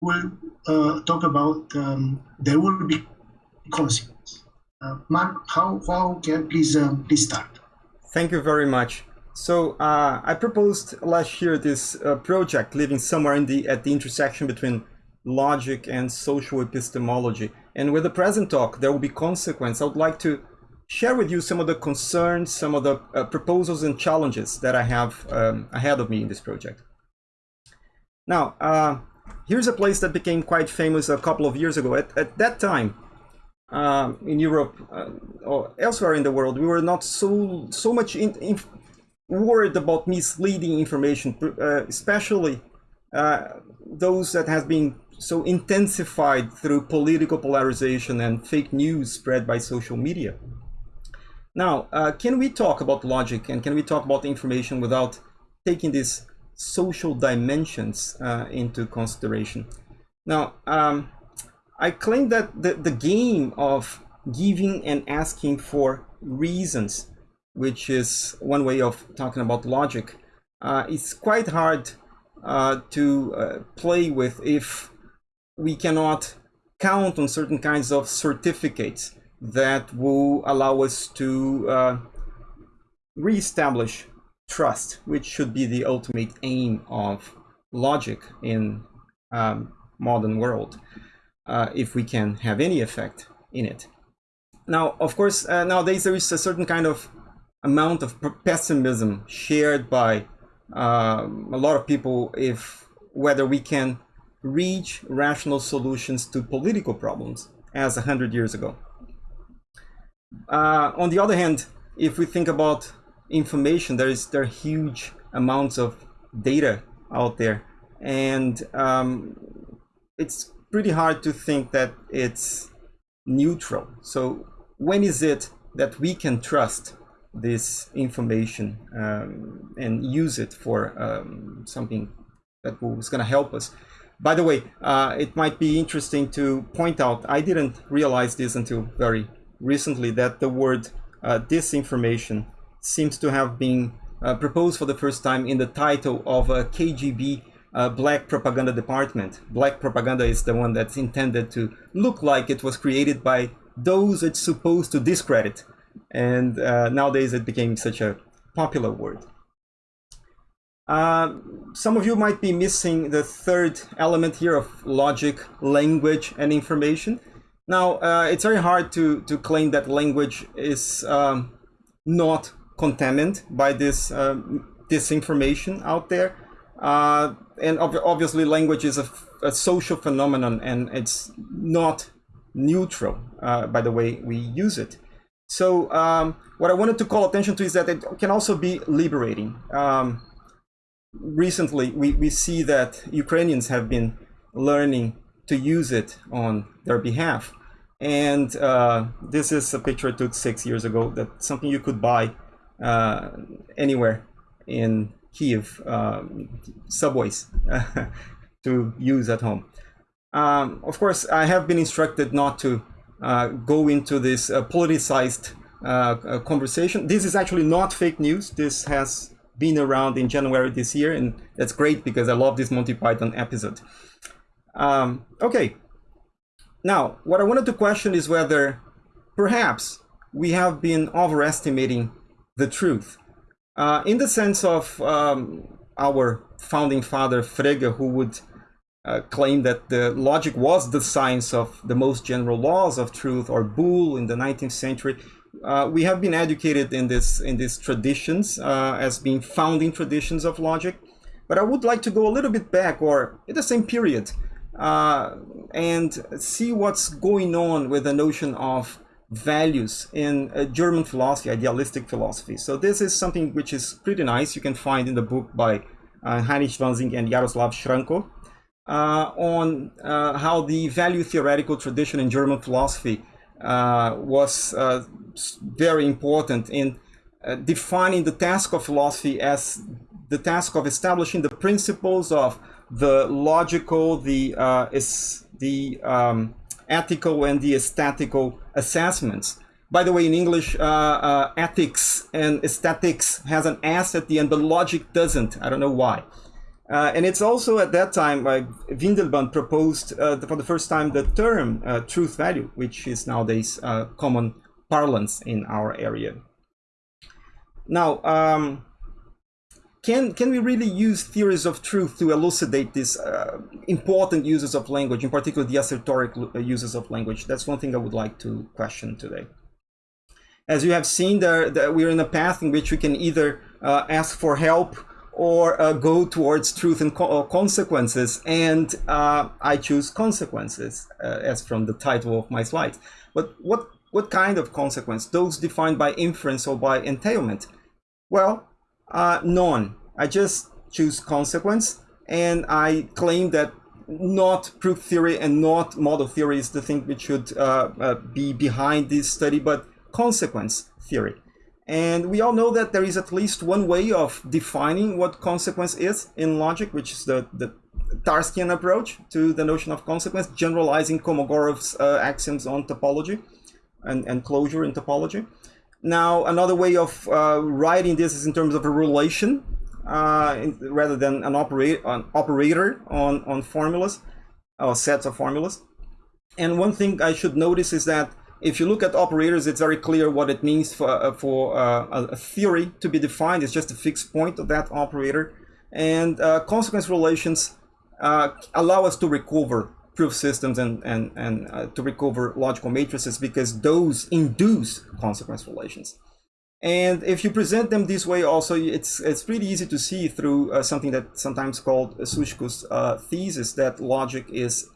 will uh, talk about um, there will be consequences. Uh, Mark, how, how can please um, please start? Thank you very much. So uh, I proposed last year this uh, project living somewhere in the at the intersection between logic and social epistemology. And with the present talk, there will be consequence. I would like to share with you some of the concerns, some of the uh, proposals and challenges that I have um, ahead of me in this project. Now, uh, here's a place that became quite famous a couple of years ago. At, at that time, uh, in Europe uh, or elsewhere in the world, we were not so so much in, in worried about misleading information, uh, especially uh, those that has been so intensified through political polarization and fake news spread by social media. Now, uh, can we talk about logic and can we talk about information without taking these social dimensions uh, into consideration? Now, um, I claim that the, the game of giving and asking for reasons, which is one way of talking about logic, uh, is quite hard uh, to uh, play with if we cannot count on certain kinds of certificates that will allow us to uh, reestablish trust, which should be the ultimate aim of logic in um, modern world, uh, if we can have any effect in it. Now, of course, uh, nowadays there is a certain kind of amount of pessimism shared by uh, a lot of people if whether we can reach rational solutions to political problems as a hundred years ago. Uh, on the other hand, if we think about information, there is there are huge amounts of data out there, and um, it's pretty hard to think that it's neutral. So when is it that we can trust this information um, and use it for um, something was going to help us? By the way, uh, it might be interesting to point out, I didn't realize this until very recently that the word uh, disinformation seems to have been uh, proposed for the first time in the title of a KGB uh, Black Propaganda Department. Black propaganda is the one that's intended to look like it was created by those it's supposed to discredit. And uh, nowadays it became such a popular word. Uh, some of you might be missing the third element here of logic, language, and information. Now, uh, it's very hard to, to claim that language is um, not contaminated by this um, disinformation out there. Uh, and ob obviously language is a, a, social phenomenon and it's not neutral uh, by the way we use it. So um, what I wanted to call attention to is that it can also be liberating. Um, recently, we, we see that Ukrainians have been learning to use it on their behalf. And uh, this is a picture I took six years ago. that something you could buy uh, anywhere in Kiev, um, subways to use at home. Um, of course, I have been instructed not to uh, go into this uh, politicized uh, uh, conversation. This is actually not fake news. This has been around in January this year, and that's great because I love this Monty Python episode. Um, okay, now, what I wanted to question is whether perhaps we have been overestimating the truth. Uh, in the sense of um, our founding father Frege, who would uh, claim that the logic was the science of the most general laws of truth, or Boole in the 19th century. Uh, we have been educated in this in these traditions uh, as being founding traditions of logic, but I would like to go a little bit back, or in the same period, uh, and see what's going on with the notion of values in uh, German philosophy, idealistic philosophy. So this is something which is pretty nice. You can find in the book by uh, Heinrich Wansing and Yaroslav Shramko uh, on uh, how the value theoretical tradition in German philosophy uh, was uh, very important in defining the task of philosophy as the task of establishing the principles of the logical, the is the um, ethical, and the aesthetical assessments. By the way, in English, uh, uh, ethics and aesthetics has an S at the end, but logic doesn't. I don't know why. Uh, and it's also at that time by Windelband proposed uh, for the first time the term uh, truth value, which is nowadays uh, common parlance in our area. Now, um, can, can we really use theories of truth to elucidate these uh, important uses of language, in particular the assertoric uh, uses of language? That's one thing I would like to question today. As you have seen, there, there we're in a path in which we can either uh, ask for help or uh, go towards truth and co uh, consequences. And uh, I choose consequences as from the title of my slide. But what, what kind of consequence? Those defined by inference or by entailment? Well, uh, none. I just choose consequence and I claim that not proof theory and not model theory is the thing which should uh, be behind this study, but consequence theory. And we all know that there is at least one way of defining what consequence is in logic, which is the, the Tarskian approach to the notion of consequence, generalizing Kolmogorov's uh, axioms on topology and, and closure in topology. Now, another way of uh, writing this is in terms of a relation uh, rather than an, operate, an operator on, on formulas or sets of formulas. And one thing I should notice is that if you look at operators, it's very clear what it means for, uh, for uh, a theory to be defined. It's just a fixed point of that operator. And uh, consequence relations uh, allow us to recover proof systems and, and, and uh, to recover logical matrices because those induce consequence relations. And if you present them this way also, it's, it's pretty easy to see through uh, something that's sometimes called Suszko's thesis that logic is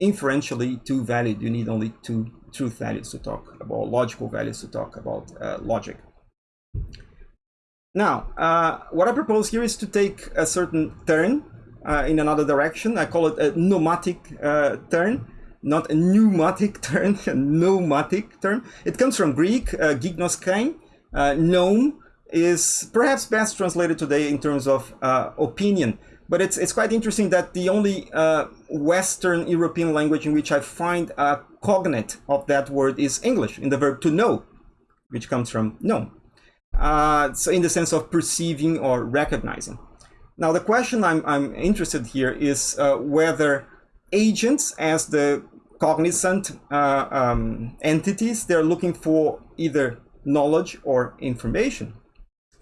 inferentially two valid. You need only two truth values to talk about, logical values to talk about uh, logic. Now, uh, what I propose here is to take a certain turn uh, in another direction. I call it a nomadic uh, turn, not a pneumatic turn, a nomadic turn. It comes from Greek, uh, gignoskein. Uh, gnome is perhaps best translated today in terms of uh, opinion. But it's, it's quite interesting that the only uh, Western European language in which I find a cognate of that word is English, in the verb to know, which comes from know. Uh, so in the sense of perceiving or recognizing. Now the question I'm, I'm interested here is uh, whether agents as the cognizant uh, um, entities, they're looking for either knowledge or information.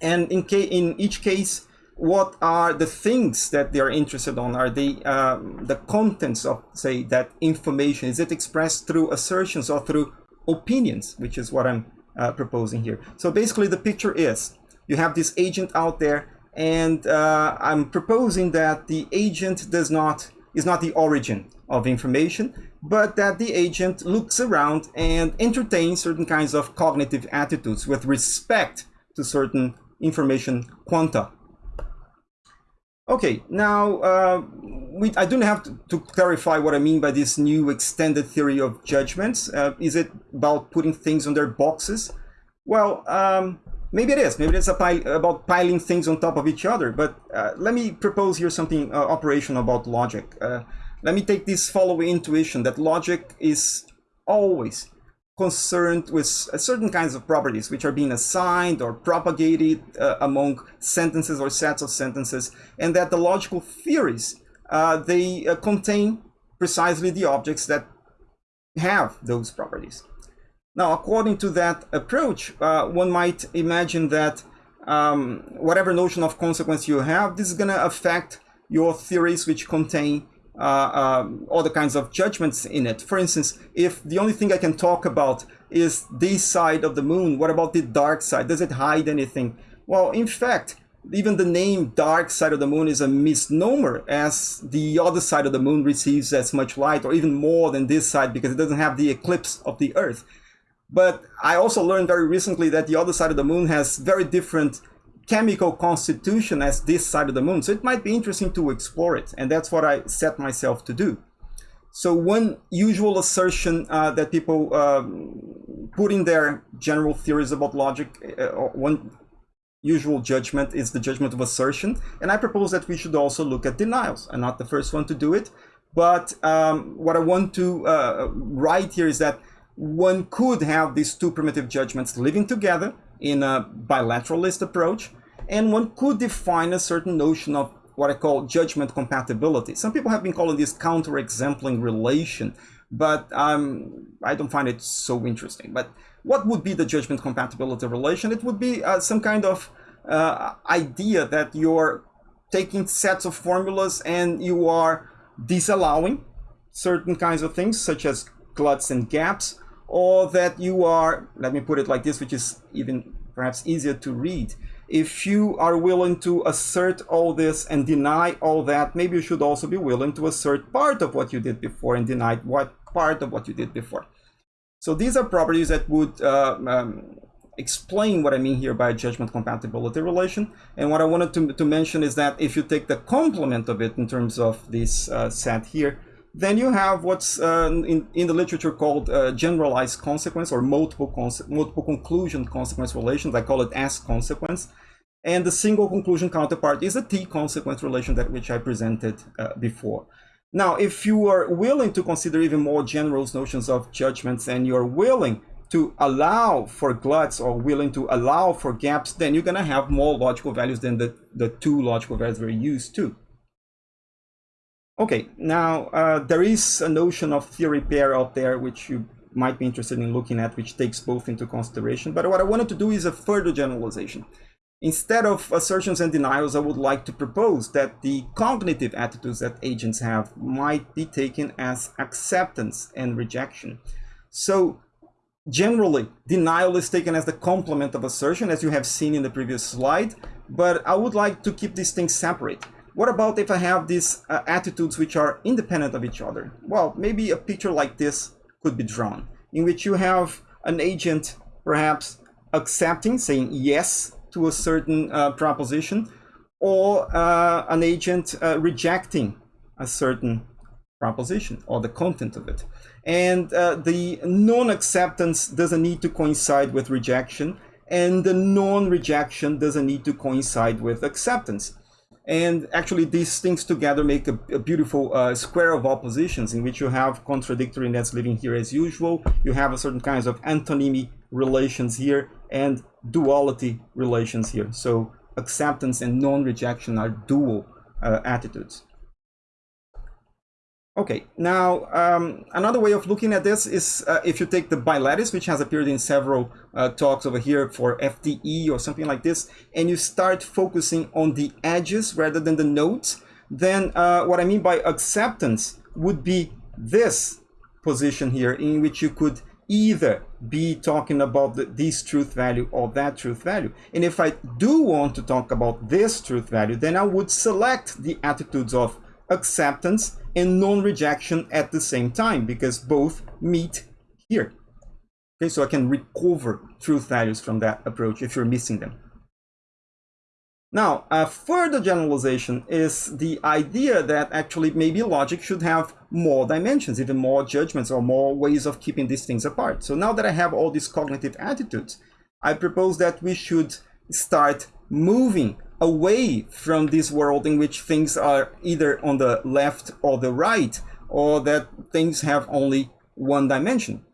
And in, in each case, what are the things that they are interested on? Are they um, the contents of, say, that information? Is it expressed through assertions or through opinions, which is what I'm uh, proposing here. So basically the picture is you have this agent out there and uh, I'm proposing that the agent does not is not the origin of information, but that the agent looks around and entertains certain kinds of cognitive attitudes with respect to certain information quanta Okay, now uh, we, I don't have to, to, clarify what I mean by this new extended theory of judgments. Uh, is it about putting things on their boxes? Well, um, maybe it is. Maybe it's a pile, about piling things on top of each other. But uh, let me propose here something uh, operational about logic. Uh, let me take this following intuition that logic is always concerned with certain kinds of properties which are being assigned or propagated uh, among sentences or sets of sentences and that the logical theories uh, they uh, contain precisely the objects that have those properties. Now according to that approach uh, one might imagine that um, whatever notion of consequence you have this is going to affect your theories which contain uh, um, all the kinds of judgments in it. For instance, if the only thing I can talk about is this side of the moon, what about the dark side? Does it hide anything? Well, in fact, even the name dark side of the moon is a misnomer as the other side of the moon receives as much light or even more than this side because it doesn't have the eclipse of the earth. But I also learned very recently that the other side of the moon has very different chemical constitution as this side of the moon. So it might be interesting to explore it. And that's what I set myself to do. So one usual assertion uh, that people um, put in their general theories about logic, uh, one usual judgment is the judgment of assertion. And I propose that we should also look at denials. I'm not the first one to do it. But um, what I want to uh, write here is that one could have these two primitive judgments living together in a bilateralist approach and one could define a certain notion of what I call judgment compatibility. Some people have been calling this counter-exempling relation, but um, I don't find it so interesting. But what would be the judgment compatibility relation? It would be uh, some kind of uh, idea that you're taking sets of formulas and you are disallowing certain kinds of things, such as gluts and gaps, or that you are, let me put it like this, which is even perhaps easier to read. If you are willing to assert all this and deny all that, maybe you should also be willing to assert part of what you did before and deny what part of what you did before. So these are properties that would uh, um, explain what I mean here by judgment compatibility relation. And what I wanted to, to mention is that if you take the complement of it in terms of this uh, set here, then you have what's uh, in, in the literature called uh, generalized consequence or multiple, multiple conclusion consequence relations. I call it S consequence. And the single conclusion counterpart is a T consequence relation that which I presented uh, before. Now, if you are willing to consider even more general notions of judgments and you're willing to allow for gluts or willing to allow for gaps, then you're going to have more logical values than the, the two logical values we're used to. Okay, now uh, there is a notion of theory pair out there which you might be interested in looking at, which takes both into consideration. But what I wanted to do is a further generalization. Instead of assertions and denials, I would like to propose that the cognitive attitudes that agents have might be taken as acceptance and rejection. So generally, denial is taken as the complement of assertion, as you have seen in the previous slide, but I would like to keep these things separate. What about if I have these uh, attitudes which are independent of each other? Well, maybe a picture like this could be drawn, in which you have an agent perhaps accepting, saying yes to a certain uh, proposition, or uh, an agent uh, rejecting a certain proposition or the content of it. And uh, the non-acceptance doesn't need to coincide with rejection, and the non-rejection doesn't need to coincide with acceptance. And actually, these things together make a, a beautiful uh, square of oppositions in which you have contradictory nets living here as usual. You have a certain kinds of antonymy relations here and duality relations here. So acceptance and non-rejection are dual uh, attitudes. Okay, now um, another way of looking at this is uh, if you take the bilattice, which has appeared in several uh, talks over here for FDE or something like this, and you start focusing on the edges rather than the nodes, then uh, what I mean by acceptance would be this position here in which you could either be talking about the, this truth value or that truth value. And if I do want to talk about this truth value, then I would select the attitudes of acceptance and non-rejection at the same time because both meet here. Okay, so I can recover truth values from that approach if you're missing them. Now, a further generalization is the idea that actually maybe logic should have more dimensions, even more judgments or more ways of keeping these things apart. So now that I have all these cognitive attitudes, I propose that we should start moving away from this world in which things are either on the left or the right, or that things have only one dimension.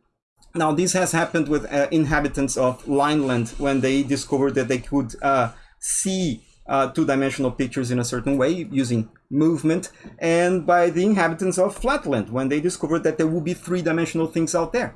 Now, this has happened with uh, inhabitants of Lineland when they discovered that they could uh, see uh, two-dimensional pictures in a certain way using movement, and by the inhabitants of Flatland when they discovered that there would be three-dimensional things out there.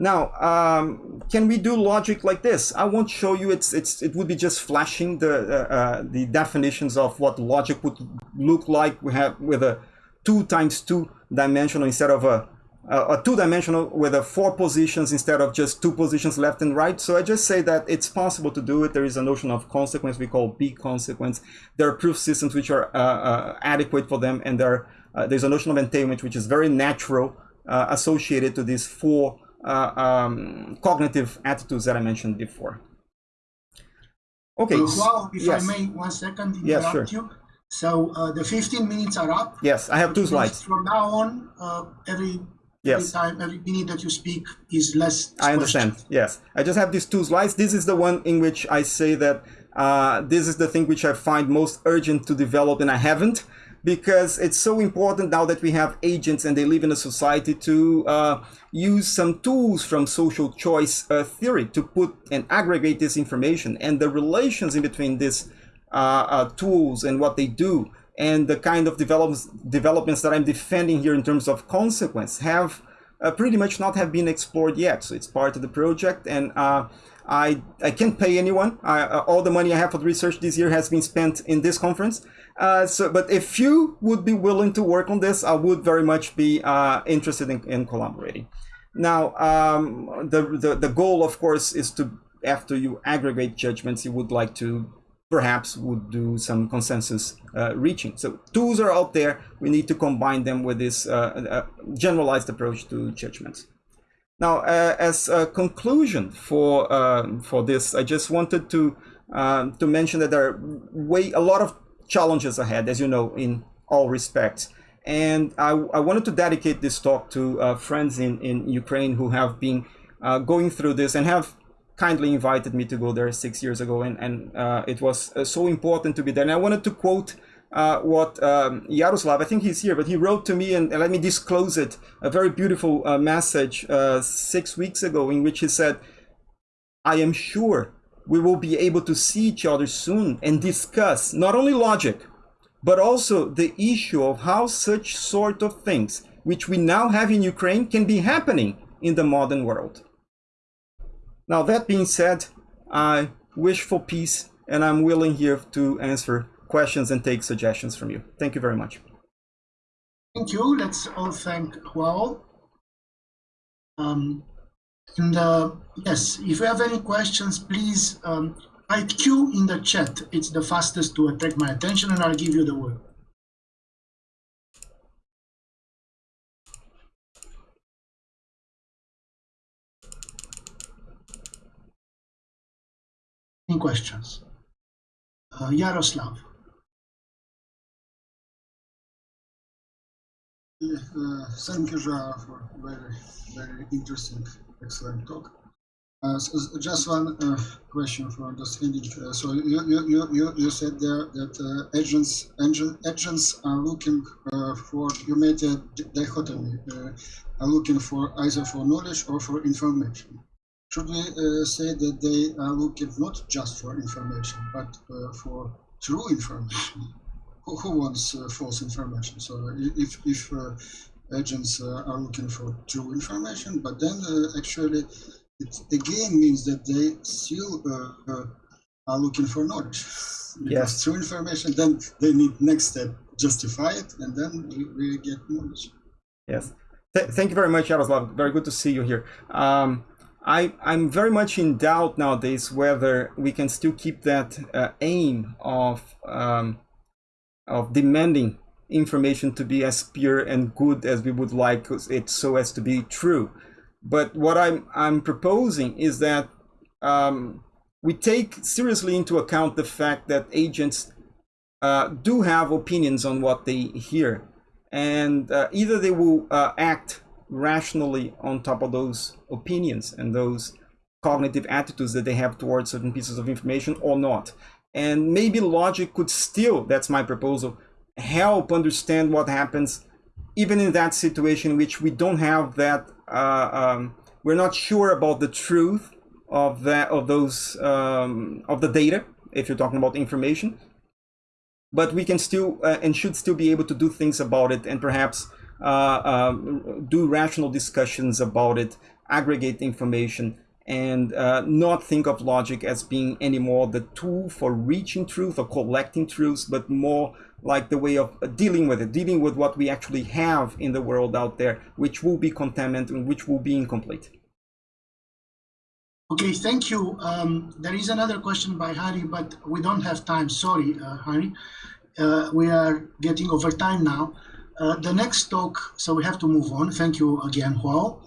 Now, um, can we do logic like this? I won't show you. It's it's it would be just flashing the uh, uh, the definitions of what logic would look like. We have with a two times two dimensional instead of a a two dimensional with a four positions instead of just two positions left and right. So I just say that it's possible to do it. There is a notion of consequence we call B consequence. There are proof systems which are uh, uh, adequate for them, and there uh, there's a notion of entailment which is very natural uh, associated to these four uh, um, cognitive attitudes that I mentioned before. Okay. well, if yes. I may, one second interrupt yes, sure. you. So uh, the 15 minutes are up. Yes, I have two slides. From now on, uh, every yes. every time, every minute that you speak is less. I understand. Questions. Yes, I just have these two slides. This is the one in which I say that uh, this is the thing which I find most urgent to develop, and I haven't because it's so important now that we have agents and they live in a society to uh, use some tools from social choice uh, theory to put and aggregate this information and the relations in between these uh, uh tools and what they do and the kind of developments developments that I'm defending here in terms of consequence have uh, pretty much not have been explored yet. So it's part of the project, and uh, I I can't pay anyone. I, all the money I have for the research this year has been spent in this conference. Uh, so, but if you would be willing to work on this, I would very much be uh, interested in, in collaborating. Now, um, the, the the goal, of course, is to after you aggregate judgments, you would like to perhaps would do some consensus uh, reaching. So tools are out there. We need to combine them with this uh, uh, generalized approach to judgments. Now, uh, as a conclusion for um, for this, I just wanted to um, to mention that there are way a lot of challenges ahead, as you know, in all respects. And I, I wanted to dedicate this talk to uh, friends in, in Ukraine who have been uh, going through this and have kindly invited me to go there six years ago, and, and uh, it was uh, so important to be there. And I wanted to quote uh, what um, Yaroslav, I think he's here, but he wrote to me, and, and let me disclose it, a very beautiful uh, message six weeks ago in which he said, I am sure we will be able to see each other soon and discuss not only logic, but also the issue of how such sort of things, which we now have in Ukraine, can be happening in the modern world. Now, that being said, I wish for peace and I'm willing here to answer questions and take suggestions from you. Thank you very much. Thank you. Let's all thank Joao. Um, and uh, yes, if you have any questions, please um, write Q in the chat. It's the fastest to attract my attention and I'll give you the word. Any questions? Uh, Yaroslav. Uh, thank you, Joao, for very, very interesting, excellent talk. Uh, so just one uh, question for understanding. Uh, so you, you, you, you said there that uh, agents, agents are looking uh, for, you made a dichotomy, are looking for either for knowledge or for information should we uh, say that they are looking not just for information, but uh, for true information? Who, who wants uh, false information? So if, if uh, agents uh, are looking for true information, but then uh, actually it again means that they still are looking for knowledge. Yes. true information, then they need next step, justify it, and then we, we get knowledge. Yes. Th thank you very much, Yaroslav. Very good to see you here. Um, I, I'm very much in doubt nowadays whether we can still keep that uh, aim of, um, of demanding information to be as pure and good as we would like it so as to be true. But what I'm, I'm proposing is that um, we take seriously into account the fact that agents uh, do have opinions on what they hear. And uh, either they will uh, act rationally on top of those opinions and those cognitive attitudes that they have towards certain pieces of information or not. And maybe logic could still, that's my proposal, help understand what happens even in that situation which we don't have that, uh, um, we're not sure about the truth of that, of those, um, of the data, if you're talking about information. But we can still uh, and should still be able to do things about it and perhaps uh, um, do rational discussions about it, aggregate information, and uh, not think of logic as being anymore the tool for reaching truth or collecting truths, but more like the way of dealing with it, dealing with what we actually have in the world out there, which will be contaminant and which will be incomplete. Okay, thank you. Um, there is another question by Harry, but we don't have time. Sorry, uh, Harry. Uh, we are getting over time now. Uh, the next talk, so we have to move on. Thank you again, Joao.